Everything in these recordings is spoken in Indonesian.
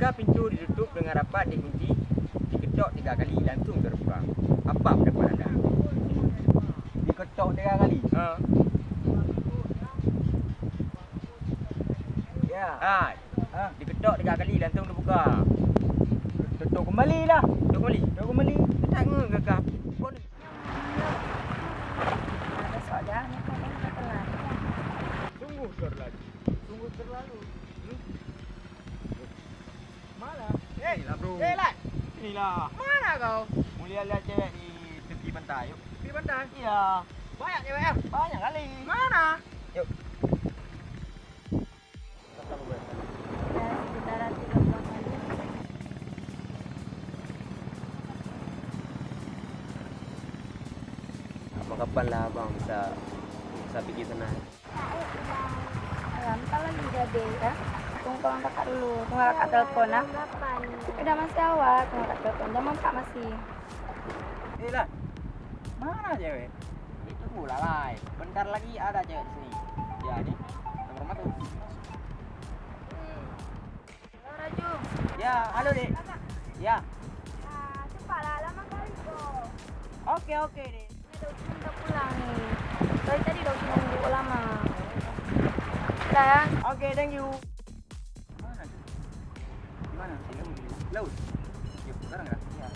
Jika pintu ditutup dengan rapat dikunci, diketok tiga kali langsung terbuka. Apa pendapat anda? Diketok tiga kali. Ha. Ya. Ha. Ha. Diketok tiga kali langsung terbuka. Tutup kembali lah. Tutup kembali. Tutup kembali. Tak Ada yang terkenal. sungguh terlalu. Sungguh terlalu. Hmm? Mana? Eh, lah bro. Eh, Lat. Inilah. Mana kau? Mulia lihat cewek di tepi pantai. Yuk. Di pantai. Iya. Banyak cewek ya? Banyak kali. Mana? Yuk. Sekitaran 30 kali. Apa kapan lah abang bisa bisa pergi sana? Alam, tak lagi jadi ya. Tolong kakak dulu. Tunggu kakak telepon ah. Udah masih awal. Tunggu kakak telepon. Jangan kak masih. Eh, Lat. Mana cewek? Itu pula lah. Bentar lagi ada cewek di sini. Ya, ini nomor rumah tuh. Halo Raju. Ya, halo dek. Ya. Ah, cepatlah lama kali kok. Oke oke dek. Udah pulang nih. Dari tadi udah nunggu lama. Oke, thank you. Laut. Sekarang ya? Ya.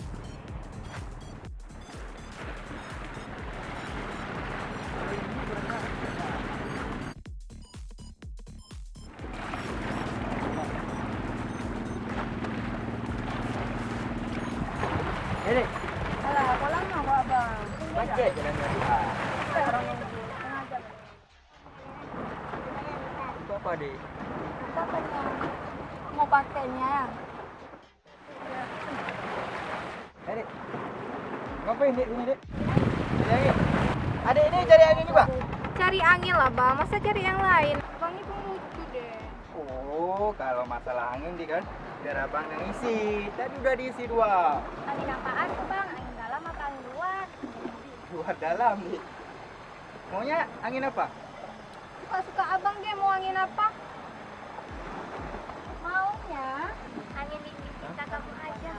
Dek. Alah, kok lama kok abang? Macet jalan tadi. Ah. Kita orang nunggu. Setengah jam. Itu apa, dek? Apa nih? Mau pakainya Ngapain Dek sini, Dek? Cari angin. Adik ini cari angin juga? Cari angin lah bang, masa cari yang lain? Bang ini lucu deh. Oh, kalau masalah angin di kan biar abang yang isi. Tadi udah diisi dua. Angin apaan tuh bang? Angin dalam apa angin luar? Dua dalam, Dek. Maunya angin apa? Suka-suka abang dia mau angin apa? Maunya angin dingin kita kamu aja.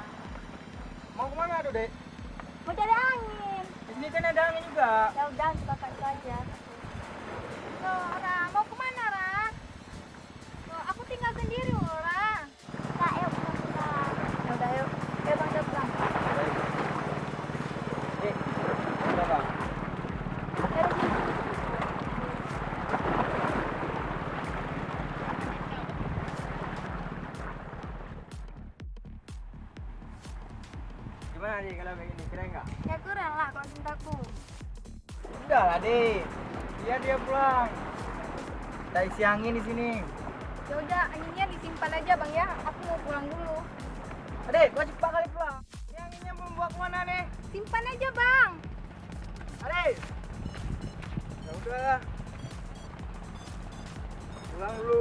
Mau ke mana tuh, Dek? Mau cari angin. Di sini kan ada angin juga. Ya udah, suka aja. Gimana, Dek, kalau kayak gini? Keren nggak? Ya keren lah kalau cintaku. Udah lah, Dek. Biar dia pulang. Kita isi angin di sini. Ya udah, anginnya disimpan aja, Bang ya. Aku mau pulang dulu. Adek, gua cepat kali pulang. Ini anginnya mau bawa ke mana nih? Simpan aja, Bang. Adek. Ya udah. Pulang dulu.